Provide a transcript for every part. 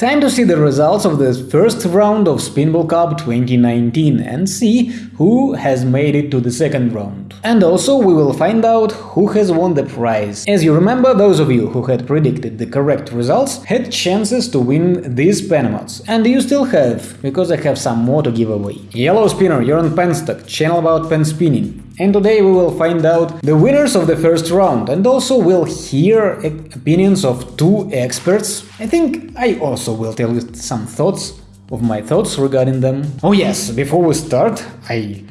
Time to see the results of the first round of Spinball Cup 2019 and see who has made it to the second round. And also we will find out who has won the prize. As you remember, those of you who had predicted the correct results had chances to win these pen mods. And you still have, because I have some more to give away. Yellow Spinner, you're on Penstock, channel about pen spinning. And today we will find out the winners of the first round and also we'll hear opinions of two experts. I think I also will tell you some thoughts of my thoughts regarding them. Oh yes, before we start, I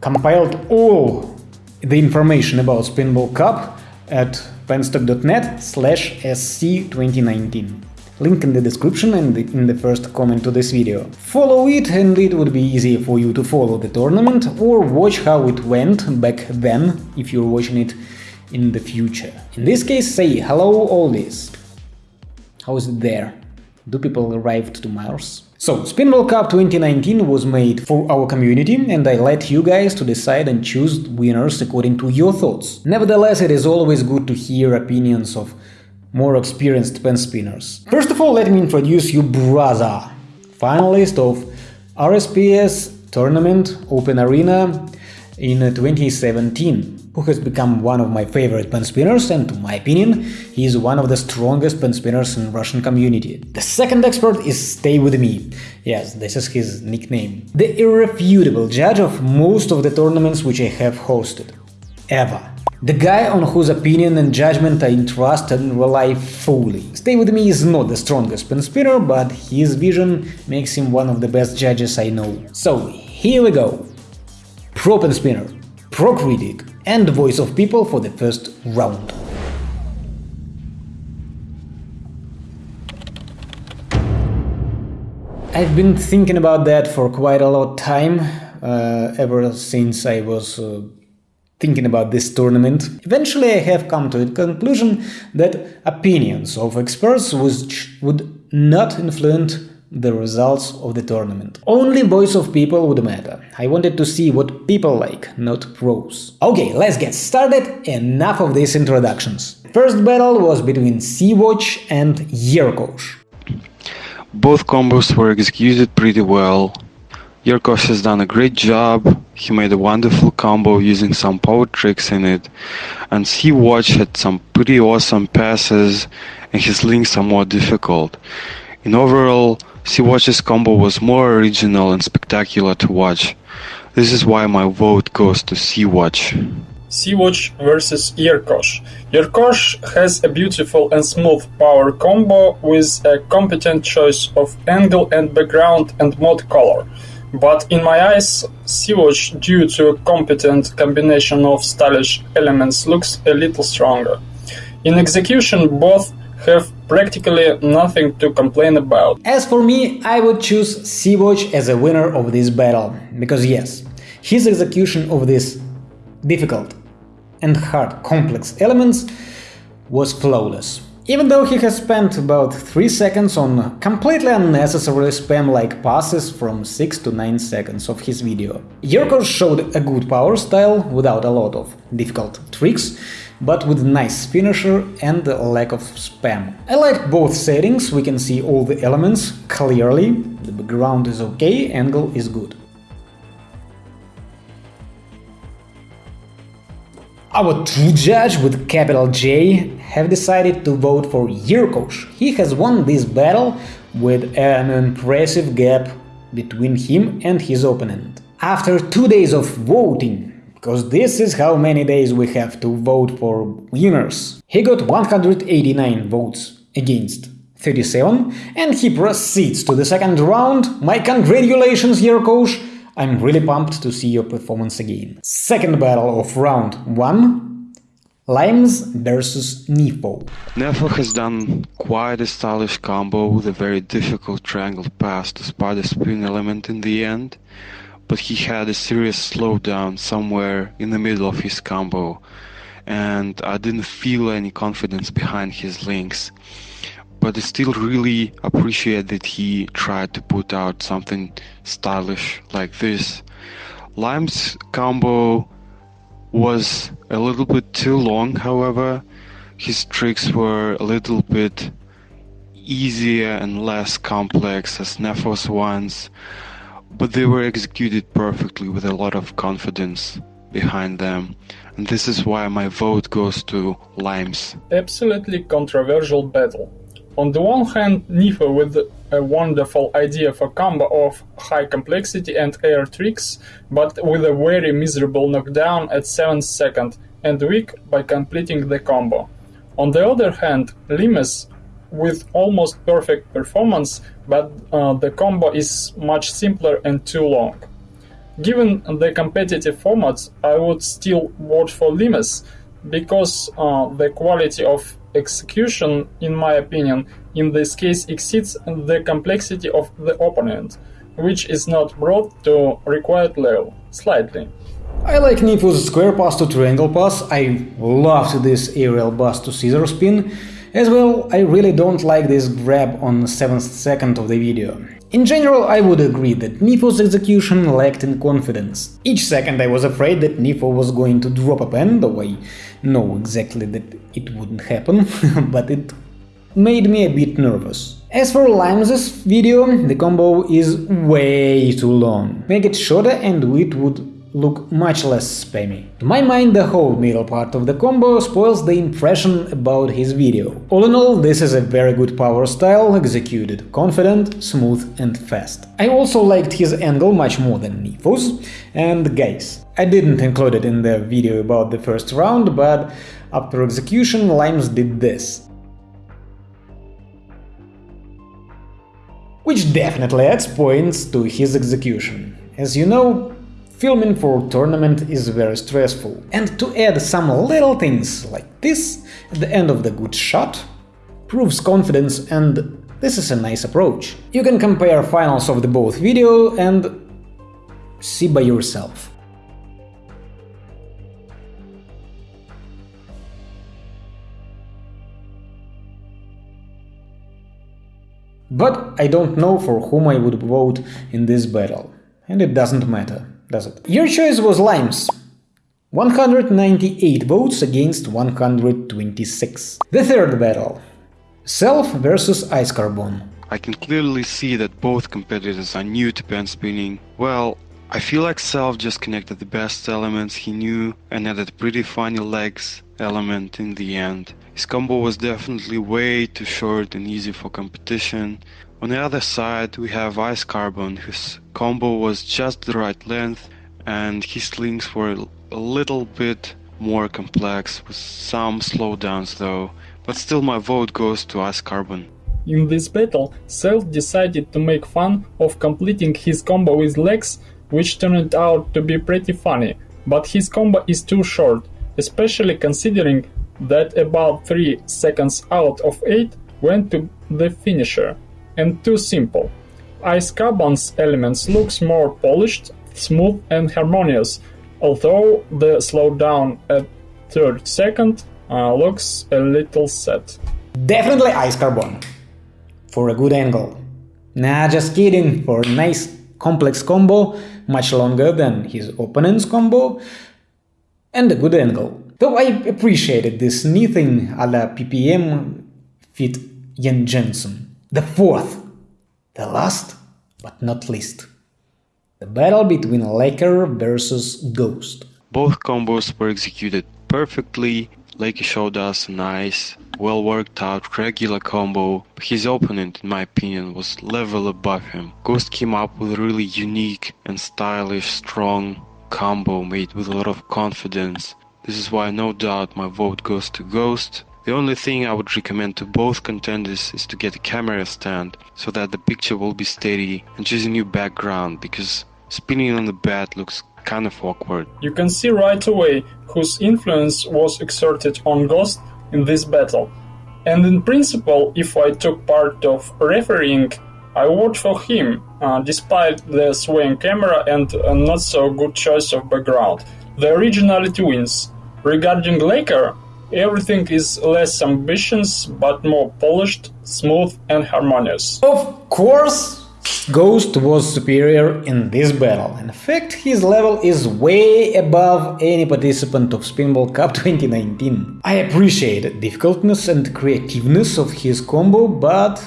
compiled all the information about Spinball Cup at penstock.net slash sc2019 link in the description and in the first comment to this video. Follow it and it would be easy for you to follow the tournament or watch how it went back then if you're watching it in the future. In this case say hello oldies. How is it there? Do people arrive to Mars? So, Spinball Cup 2019 was made for our community and I let you guys to decide and choose winners according to your thoughts. Nevertheless, it is always good to hear opinions of more experienced pen spinners. First of all, let me introduce you Braza, finalist of RSPS Tournament Open Arena in 2017, who has become one of my favorite pen spinners and, to my opinion, he is one of the strongest pen spinners in Russian community. The second expert is Stay With Me, yes, this is his nickname, the irrefutable judge of most of the tournaments which I have hosted, ever. The guy on whose opinion and judgment I trust and rely fully. Stay With Me is not the strongest pen spinner, but his vision makes him one of the best judges I know. So, here we go. Pro pen spinner, pro critic, and voice of people for the first round. I've been thinking about that for quite a lot time, uh, ever since I was uh, thinking about this tournament, eventually I have come to the conclusion that opinions of experts would not influence the results of the tournament. Only voice of people would matter. I wanted to see what people like, not pros. Okay, let's get started, enough of these introductions. First battle was between Sea-Watch and Yerkosh. Both combos were executed pretty well, Yerkosh has done a great job. He made a wonderful combo using some power tricks in it. And Sea-Watch had some pretty awesome passes and his links are more difficult. In overall, Sea-Watch's combo was more original and spectacular to watch. This is why my vote goes to Sea-Watch. Sea-Watch versus Yerkosh. Yerkosh has a beautiful and smooth power combo with a competent choice of angle and background and mod color. But in my eyes, Sea-Watch, due to a competent combination of stylish elements, looks a little stronger. In execution, both have practically nothing to complain about. As for me, I would choose Sea-Watch as a winner of this battle, because yes, his execution of these difficult and hard complex elements was flawless. Even though he has spent about 3 seconds on completely unnecessary spam-like passes from 6 to 9 seconds of his video. Yerkosh showed a good power style without a lot of difficult tricks, but with nice finisher and lack of spam. I liked both settings, we can see all the elements clearly, the background is okay, angle is good. Our true judge with capital J have decided to vote for Yerkosh. He has won this battle with an impressive gap between him and his opponent. After two days of voting, because this is how many days we have to vote for winners, he got 189 votes against 37 and he proceeds to the second round. My congratulations, Yerkosh! I'm really pumped to see your performance again. Second battle of round 1 Limes versus Nefo. Nefo has done quite a stylish combo with a very difficult triangle pass to spot the spin element in the end, but he had a serious slowdown somewhere in the middle of his combo, and I didn't feel any confidence behind his links but I still really appreciate that he tried to put out something stylish like this. Lime's combo was a little bit too long, however. His tricks were a little bit easier and less complex as Nephos ones, but they were executed perfectly with a lot of confidence behind them. And this is why my vote goes to Limes. Absolutely controversial battle. On the one hand, Nifo with a wonderful idea for combo of high complexity and air tricks, but with a very miserable knockdown at 7th second and weak by completing the combo. On the other hand, Limes with almost perfect performance, but uh, the combo is much simpler and too long. Given the competitive formats, I would still vote for Limes because uh, the quality of execution, in my opinion, in this case exceeds the complexity of the opponent, which is not brought to required level, slightly. I like Nifo's square pass to triangle pass, I loved this aerial bust to scissor spin, as well I really don't like this grab on 7th second of the video. In general, I would agree that Nifo's execution lacked in confidence. Each second I was afraid that Nifo was going to drop a pen, though I know exactly that it wouldn't happen, but it made me a bit nervous. As for Limes' video, the combo is way too long. Make it shorter and it would look much less spammy. To my mind, the whole middle part of the combo spoils the impression about his video. All in all, this is a very good power style, executed confident, smooth and fast. I also liked his angle much more than Nifo's, and guys, I didn't include it in the video about the first round, but after execution Limes did this. Which definitely adds points to his execution. As you know, Filming for tournament is very stressful, and to add some little things like this at the end of the good shot proves confidence and this is a nice approach. You can compare finals of the both video and see by yourself. But I don't know for whom I would vote in this battle, and it doesn't matter does it? Your choice was Limes. 198 votes against 126. The third battle. Self versus Ice Carbon. I can clearly see that both competitors are new to pen spinning. Well, I feel like Self just connected the best elements he knew and added pretty funny legs element in the end. His combo was definitely way too short and easy for competition, on the other side, we have Ice Carbon, whose combo was just the right length, and his links were a little bit more complex, with some slowdowns though, but still my vote goes to Ice Carbon. In this battle, Self decided to make fun of completing his combo with legs, which turned out to be pretty funny, but his combo is too short, especially considering that about 3 seconds out of 8 went to the finisher and too simple. Ice Carbon's elements looks more polished, smooth and harmonious, although the slowdown at third second uh, looks a little sad. Definitely Ice Carbon. For a good angle. Nah, just kidding, for nice complex combo, much longer than his opponent's combo, and a good angle. Though I appreciated this thing a la PPM fit Yen Jensen. The fourth, the last but not least, the battle between Laker versus Ghost. Both combos were executed perfectly. Lakey showed us a nice, well worked out regular combo. His opponent, in my opinion, was level above him. Ghost came up with a really unique and stylish, strong combo made with a lot of confidence. This is why no doubt my vote goes to Ghost. The only thing I would recommend to both contenders is to get a camera stand so that the picture will be steady and choose a new background because spinning on the bed looks kind of awkward. You can see right away whose influence was exerted on Ghost in this battle. And in principle, if I took part of refereeing, I vote for him, uh, despite the swaying camera and a not so good choice of background. The originality wins. Regarding Laker, Everything is less ambitious, but more polished, smooth and harmonious. Of course, Ghost was superior in this battle. In fact, his level is way above any participant of Spinball Cup 2019. I appreciate the difficultness and creativeness of his combo, but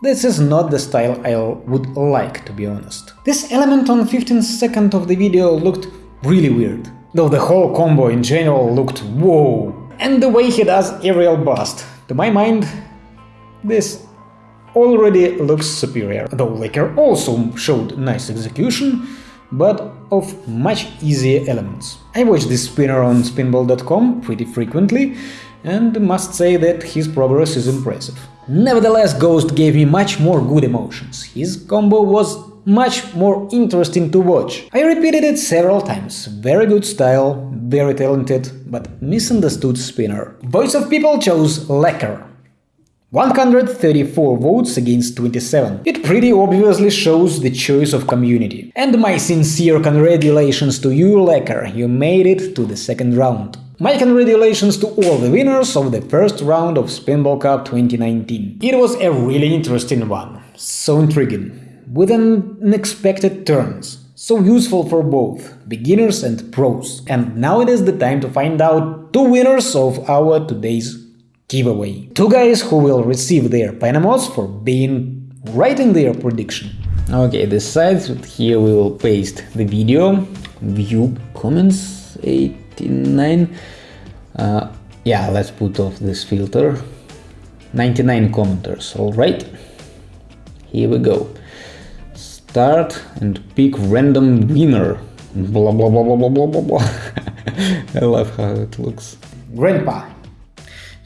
This is not the style I would like, to be honest. This element on 15th second of the video looked really weird, though the whole combo in general looked whoa. And the way he does aerial bust, to my mind, this already looks superior, though Laker also showed nice execution, but of much easier elements. I watch this spinner on spinball.com pretty frequently, and must say that his progress is impressive. Nevertheless, Ghost gave me much more good emotions. His combo was much more interesting to watch. I repeated it several times. Very good style, very talented, but misunderstood spinner. Voice of People chose Lecker. 134 votes against 27. It pretty obviously shows the choice of community. And my sincere congratulations to you, Lecker, you made it to the second round. My congratulations to all the winners of the first round of Spinball Cup 2019. It was a really interesting one, so intriguing, with unexpected turns, so useful for both beginners and pros. And now it is the time to find out two winners of our today's giveaway. Two guys who will receive their pen mods for being right in their prediction. Okay, the sides here we will paste the video, view comments 89. Uh, yeah, let's put off this filter. 99 commenters, alright. Here we go. Start and pick random winner. Blah blah blah blah blah blah blah blah. I love how it looks. Grandpa,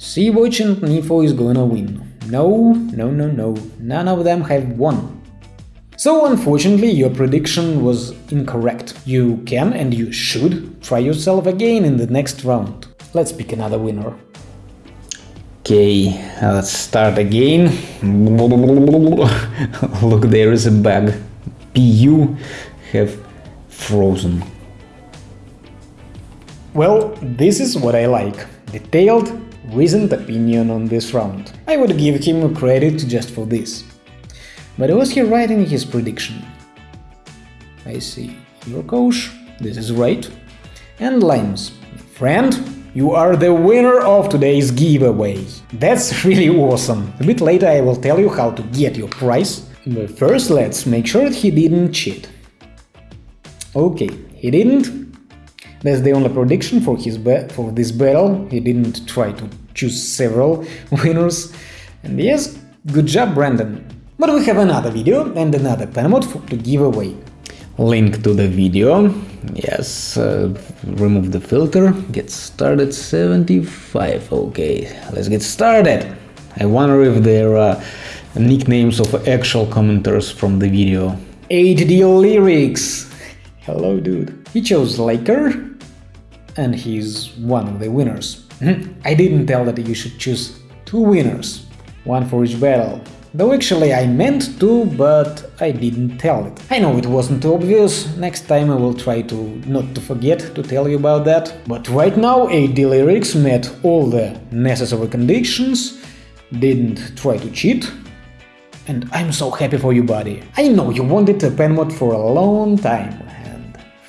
Sea-Watch and Nifo is gonna win. No, no, no, no, none of them have won. So unfortunately your prediction was incorrect. You can and you should try yourself again in the next round. Let's pick another winner. Okay, let's start again. Look, there is a bug. PU have frozen. Well, this is what I like. Detailed, recent opinion on this round. I would give him credit just for this. But was he right in his prediction? I see. Yerkosh, this is right. And Limes, friend, you are the winner of today's giveaway. That's really awesome. A bit later I will tell you how to get your prize. But first let's make sure he didn't cheat. Okay, he didn't. That's the only prediction for his for this battle. He didn't try to choose several winners. And yes, good job, Brandon. But we have another video and another penmod to give away. Link to the video. Yes, uh, remove the filter. Get started 75. Okay, let's get started. I wonder if there are nicknames of actual commenters from the video. HD Lyrics. Hello, dude. He chose Laker, and he's one of the winners. Hmm? I didn't tell that you should choose two winners, one for each battle. Though actually I meant to, but I didn't tell it. I know it wasn't too obvious, next time I will try to not to forget to tell you about that. But right now AD Lyrics met all the necessary conditions, didn't try to cheat, and I'm so happy for you, buddy. I know you wanted a pen mod for a long time,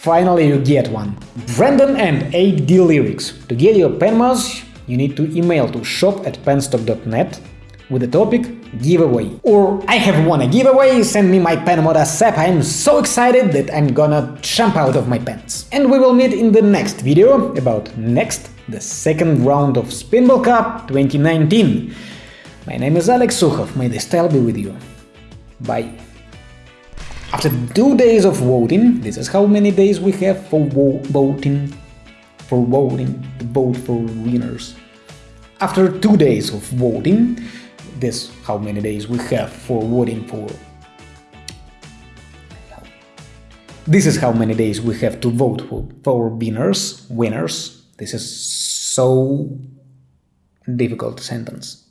Finally you get one. Brandon and AD Lyrics. To get your pen mods, you need to email to shop at penstock.net with the topic giveaway. Or I have won a giveaway, send me my pen mod ASAP, I'm so excited that I'm gonna jump out of my pants. And we will meet in the next video about next, the second round of Spinball Cup 2019. My name is Alex Sukhov, may the style be with you. Bye. After two days of voting, this is how many days we have for vo voting, for voting, to vote for winners. After two days of voting, this how many days we have for voting for This is how many days we have to vote for, for winners, winners. This is so difficult sentence.